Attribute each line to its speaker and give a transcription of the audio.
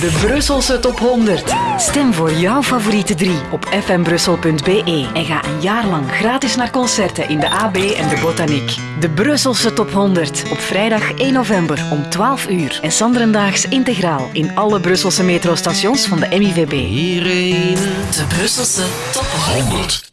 Speaker 1: De Brusselse top 100. Stem voor jouw favoriete drie op fmbrussel.be en ga een jaar lang gratis naar concerten in de AB en de Botaniek. De Brusselse top 100 op vrijdag 1 november om 12 uur en Sanderendaags integraal in alle Brusselse metrostations van de MIVB.
Speaker 2: Hierin:
Speaker 1: De Brusselse top
Speaker 2: 100.